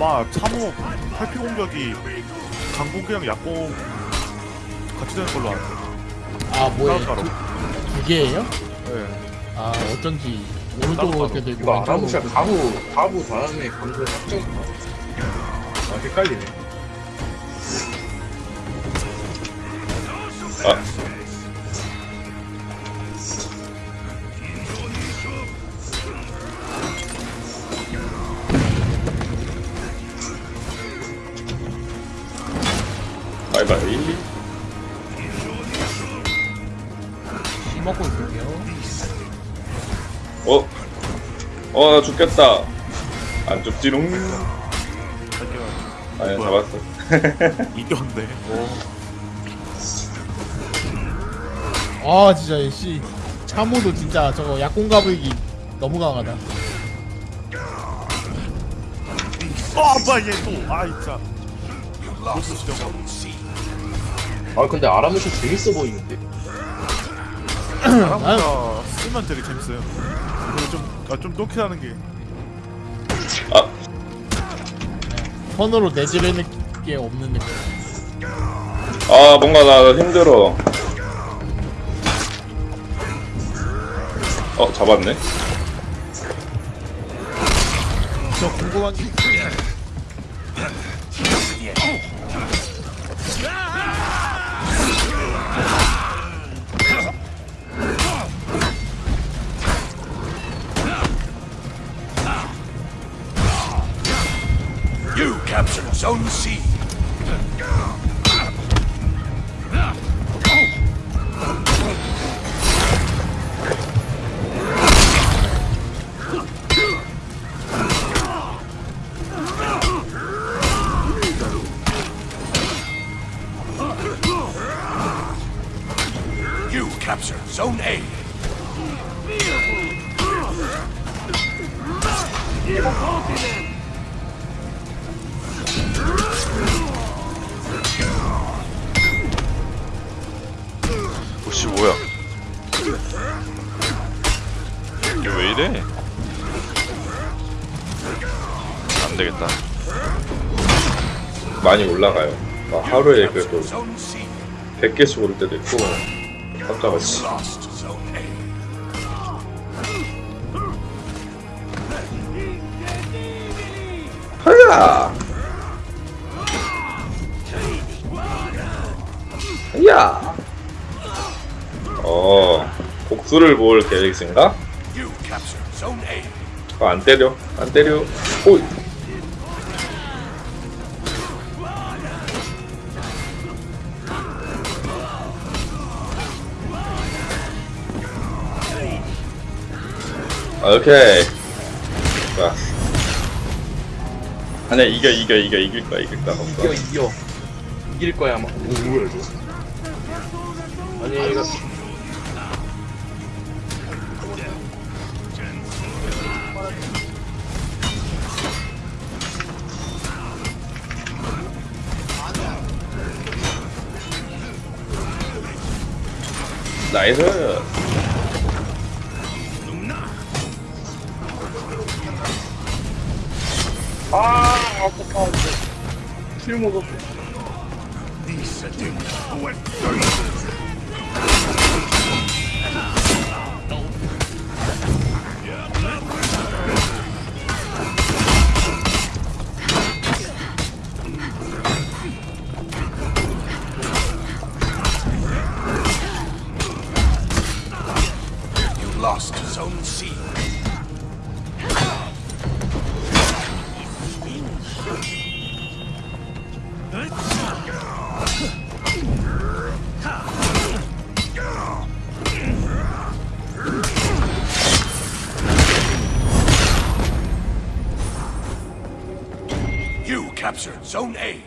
아마 참호 탈피 공격이 강공기랑 약공 같이 되는 걸로 알아요. 아 뭐예요? 따로 두, 두 개예요? 네. 아 어쩐지 따로 이렇게 되고 이거 아라무샤. 가부 가부 다음에 감정 확정 아 헷갈리네 아. 바이바이. 씨 먹고 있을게요. 어? 어, 나 죽겠다. 안 죽지롱. 아니, 뭐야? 잡았어. 이겼네. 오. 아 진짜 씨 참호도 진짜 저거 약공 가불기 너무 강하다. 아, 뭐야 얘 또. 아, 진짜. 로스. 아 근데 아라무샤 재밌어 보이는데 아무가 쓰면 되게 재밌어요. 그리고 좀, 아, 좀 똥키하는 게. 아, 선으로 내지르는 게 없는 느낌. 아, 뭔가 나 힘들어. 어, 잡았네. 저 궁금한 게 own seed. You capture Zone A. Evil continent! 뭐야 이게 왜 이래 안되겠다 많이 올라가요. 막 하루에 그래도 Zone C. 100개씩 오를 때도 있고, A. 하야! 하야! 어, 복수를 볼 계획인가? 어, 안 때려, 안 때려. 호이! 오케이. 좋아. 아니야, 이겨, 이겨, 이겨, 이길 거야, 이길 거야. 이겨 이겨 이길 거야 아마 오 뭐야 이거 아니 이거 나이스. 아 아깝다 킬 먹었어 You captured Zone A.